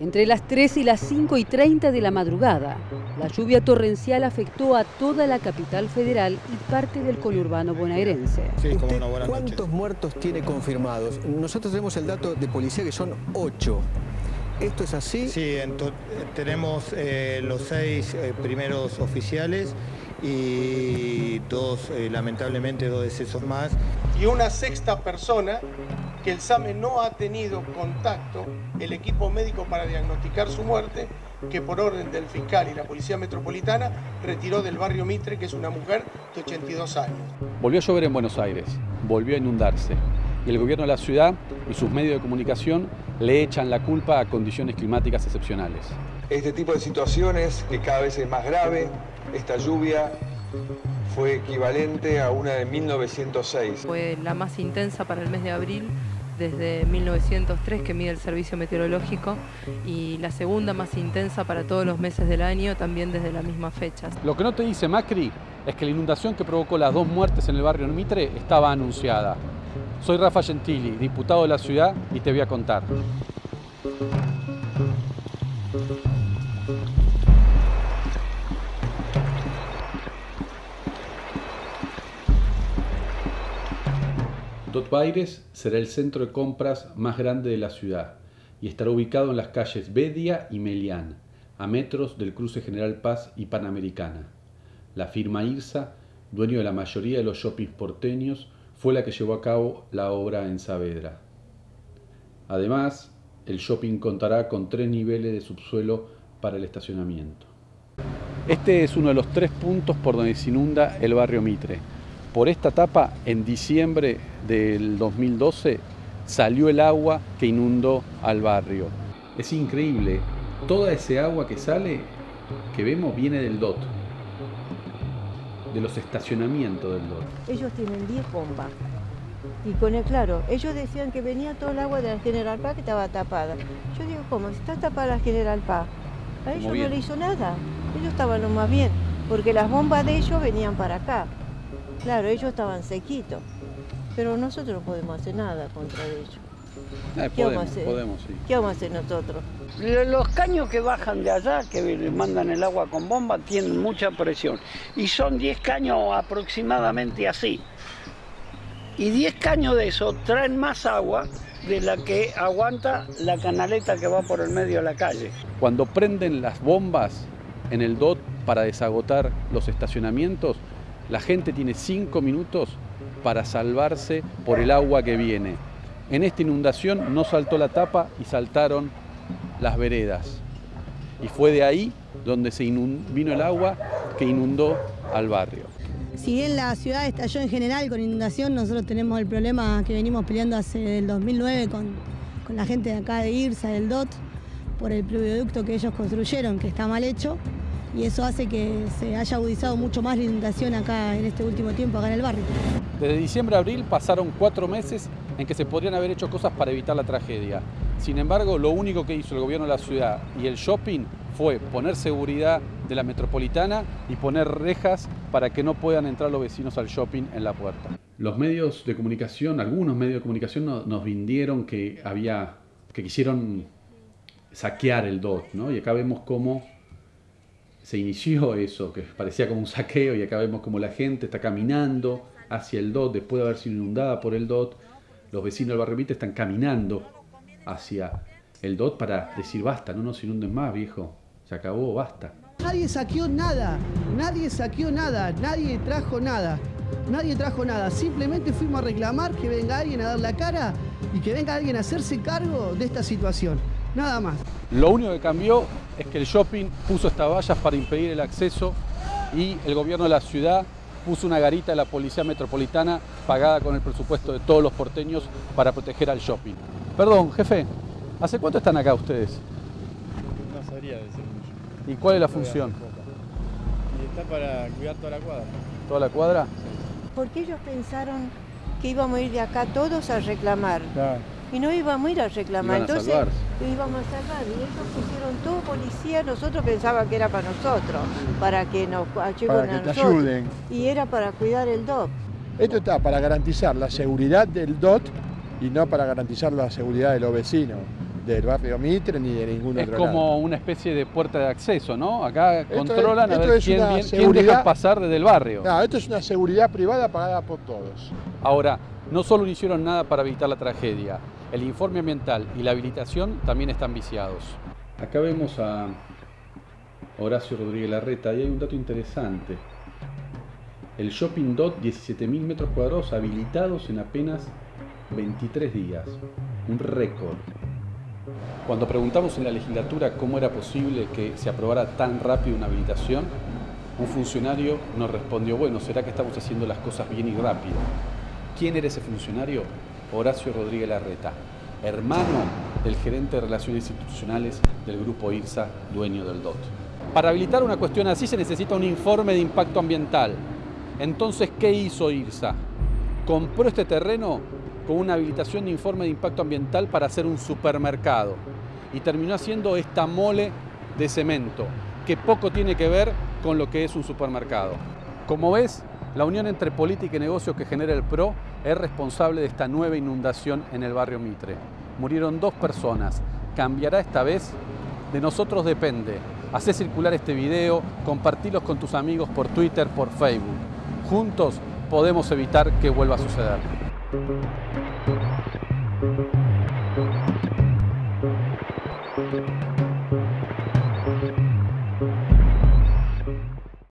entre las 3 y las 5 y 30 de la madrugada. La lluvia torrencial afectó a toda la capital federal y parte del conurbano bonaerense. ¿Cuántos muertos tiene confirmados? Nosotros tenemos el dato de policía que son 8. ¿Esto es así? Sí, tenemos eh, los seis eh, primeros oficiales y dos, eh, lamentablemente, dos decesos más. Y una sexta persona que el SAME no ha tenido contacto, el equipo médico para diagnosticar su muerte, que por orden del fiscal y la Policía Metropolitana retiró del barrio Mitre, que es una mujer de 82 años. Volvió a llover en Buenos Aires, volvió a inundarse y el gobierno de la ciudad y sus medios de comunicación le echan la culpa a condiciones climáticas excepcionales. Este tipo de situaciones, que cada vez es más grave, esta lluvia fue equivalente a una de 1906. Fue la más intensa para el mes de abril desde 1903 que mide el servicio meteorológico y la segunda más intensa para todos los meses del año también desde la misma fecha. Lo que no te dice Macri es que la inundación que provocó las dos muertes en el barrio Mitre estaba anunciada. Soy Rafa Gentili, diputado de la ciudad y te voy a contar. Baires será el centro de compras más grande de la ciudad y estará ubicado en las calles Bedia y Melián, a metros del cruce General Paz y Panamericana. La firma IRSA, dueño de la mayoría de los shoppings porteños, fue la que llevó a cabo la obra en Saavedra. Además, el shopping contará con tres niveles de subsuelo para el estacionamiento. Este es uno de los tres puntos por donde se inunda el barrio Mitre por esta etapa, en diciembre del 2012, salió el agua que inundó al barrio. Es increíble, toda ese agua que sale, que vemos, viene del DOT, de los estacionamientos del DOT. Ellos tienen 10 bombas. Y con el claro, ellos decían que venía todo el agua de la General Paz que estaba tapada. Yo digo, ¿cómo? Si está tapada la General Paz. A ellos no le hizo nada. Ellos estaban lo más bien, porque las bombas de ellos venían para acá. Claro, ellos estaban sequitos, pero nosotros no podemos hacer nada contra ellos. Eh, ¿Qué vamos a hacer? Podemos, sí. ¿Qué vamos a hacer nosotros? Los caños que bajan de allá, que mandan el agua con bomba, tienen mucha presión. Y son 10 caños aproximadamente así. Y 10 caños de eso traen más agua de la que aguanta la canaleta que va por el medio de la calle. Cuando prenden las bombas en el DOT para desagotar los estacionamientos, la gente tiene cinco minutos para salvarse por el agua que viene. En esta inundación no saltó la tapa y saltaron las veredas. Y fue de ahí donde se vino el agua que inundó al barrio. Si bien la ciudad estalló en general con inundación, nosotros tenemos el problema que venimos peleando hace el 2009 con, con la gente de acá de IRSA, del DOT, por el pleoducto que ellos construyeron, que está mal hecho y eso hace que se haya agudizado mucho más la inundación acá en este último tiempo, acá en el barrio. Desde diciembre a abril pasaron cuatro meses en que se podrían haber hecho cosas para evitar la tragedia. Sin embargo, lo único que hizo el gobierno de la ciudad y el shopping fue poner seguridad de la metropolitana y poner rejas para que no puedan entrar los vecinos al shopping en la puerta. Los medios de comunicación, algunos medios de comunicación nos, vendieron que había, que quisieron saquear el DOT, ¿no? Y acá vemos cómo se inició eso, que parecía como un saqueo y acá vemos como la gente está caminando hacia el DOT después de haber sido inundada por el DOT. Los vecinos del barrio Vite están caminando hacia el DOT para decir basta, no nos inunden más, viejo. Se acabó, basta. Nadie saqueó nada, nadie saqueó nada, nadie trajo nada, nadie trajo nada. Simplemente fuimos a reclamar que venga alguien a dar la cara y que venga alguien a hacerse cargo de esta situación. Nada más. Lo único que cambió es que el shopping puso estas vallas para impedir el acceso y el gobierno de la ciudad puso una garita de la policía metropolitana pagada con el presupuesto de todos los porteños para proteger al shopping. Perdón, jefe, ¿hace cuánto están acá ustedes? No sabría decir mucho. ¿Y cuál es la función? Y está para cuidar toda la cuadra. ¿Toda la cuadra? Porque ellos pensaron que íbamos a ir de acá todos a reclamar. Claro y no íbamos a ir a reclamar. Entonces íbamos a salvar y ellos pusieron todo policía, nosotros pensábamos que era para nosotros, para que nos ayuden que ayuden. Y era para cuidar el DOT. Esto está para garantizar la seguridad del DOT y no para garantizar la seguridad de los vecinos. del barrio Mitre ni de ningún es otro Es como lado. una especie de puerta de acceso, ¿no? Acá Esto controlan es, a ver es quién, una quién seguridad- deja pasar desde el barrio. No, esto es una seguridad privada pagada por todos. Ahora, no solo no hicieron nada para evitar la tragedia, el informe ambiental y la habilitación también están viciados. Acá vemos a Horacio Rodríguez Larreta y hay un dato interesante. El shopping dot 17.000 metros cuadrados habilitados en apenas 23 días. Un récord. Cuando preguntamos en la legislatura cómo era posible que se aprobara tan rápido una habilitación, un funcionario nos respondió, bueno, será que estamos haciendo las cosas bien y rápido. ¿Quién era ese funcionario? Horacio Rodríguez Larreta, hermano del gerente de Relaciones Institucionales del grupo IRSA, dueño del DOT. Para habilitar una cuestión así se necesita un informe de impacto ambiental. Entonces, ¿qué hizo IRSA? Compró este terreno con una habilitación de informe de impacto ambiental para hacer un supermercado y terminó haciendo esta mole de cemento que poco tiene que ver con lo que es un supermercado. Como ves, la unión entre política y negocio que genera el PRO es responsable de esta nueva inundación en el barrio Mitre. Murieron dos personas. ¿Cambiará esta vez? De nosotros depende. Hacé circular este video, compartilos con tus amigos por Twitter, por Facebook. Juntos podemos evitar que vuelva a suceder.